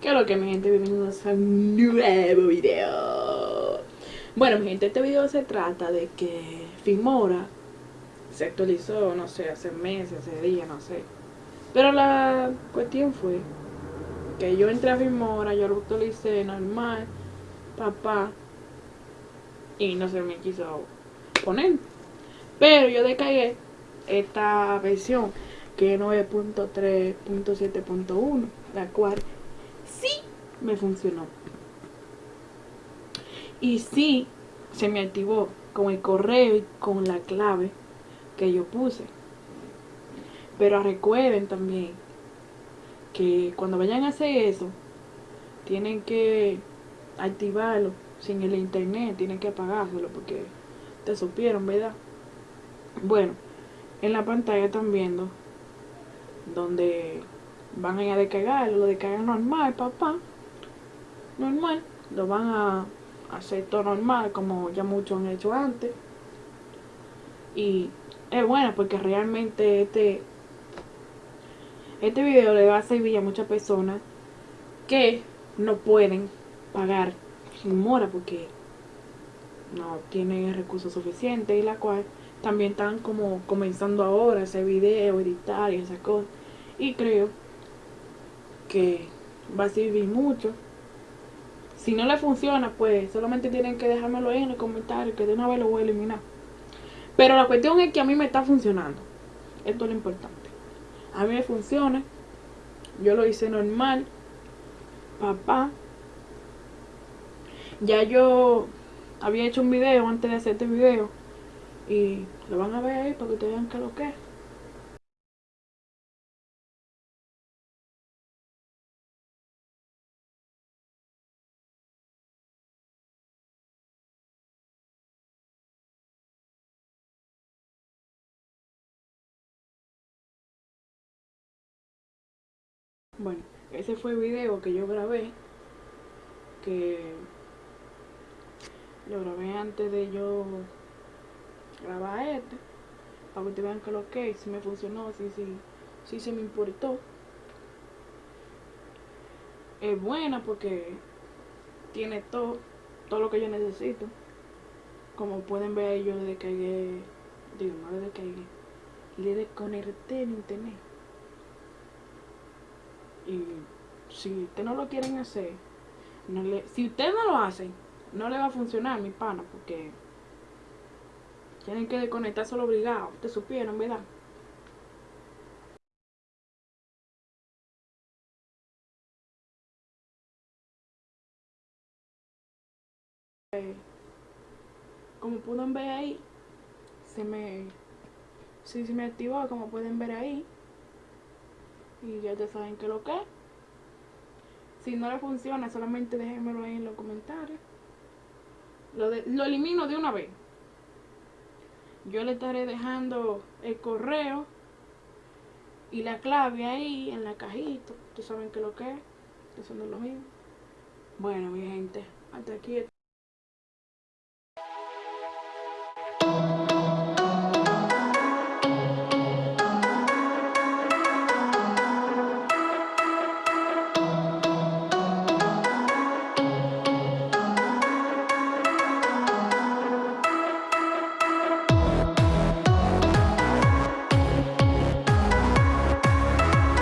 ¿Qué lo que mi gente? Bienvenidos a un nuevo video. Bueno, mi gente, este video se trata de que Filmora se actualizó, no sé, hace meses, hace días, no sé. Pero la cuestión fue que yo entré a Filmora, yo lo actualicé normal, papá, y no se me quiso poner. Pero yo descargué esta versión que es 9.3.7.1, la cual sí me funcionó. Y sí se me activó con el correo y con la clave que yo puse. Pero recuerden también que cuando vayan a hacer eso, tienen que activarlo sin el internet, tienen que apagárselo porque te supieron, ¿verdad? Bueno, en la pantalla están viendo donde van a ir a descargarlo, lo descargan normal, papá, normal, lo van a hacer todo normal, como ya muchos han hecho antes. Y es bueno porque realmente este, este video le va a servir a muchas personas que no pueden pagar sin mora porque no tienen recursos suficientes y la cual también están como comenzando ahora a hacer video, editar y esas cosas. Y creo que va a servir mucho. Si no le funciona, pues solamente tienen que dejármelo ahí en el comentario que de una vez lo voy a eliminar. Pero la cuestión es que a mí me está funcionando. Esto es lo importante. A mí me funciona. Yo lo hice normal. Papá. Ya yo había hecho un video antes de hacer este video. Y lo van a ver ahí para que ustedes vean qué lo que es. Bueno, ese fue el video que yo grabé. Que lo grabé antes de yo grabar este. Para que ustedes vean que lo que si me funcionó, si, se me importó. Es buena porque tiene todo, todo lo que yo necesito. Como pueden ver, yo le descargué, digo, no le descargué, le desconecté en internet. Y si ustedes no lo quieren hacer, si ustedes no lo hacen, no le va a funcionar, mi pana, porque tienen que desconectar solo obligado. Ustedes supieron, ¿verdad? como pueden ver ahí, se me, sí, se me activó, como pueden ver ahí. Y ya ustedes saben que lo que Si no le funciona, solamente déjenmelo ahí en los comentarios. Lo, lo elimino de una vez. Yo le estaré dejando el correo y la clave ahí en la cajita. Ustedes saben que lo que es. Es lo mismo. Bueno, mi gente, hasta aquí.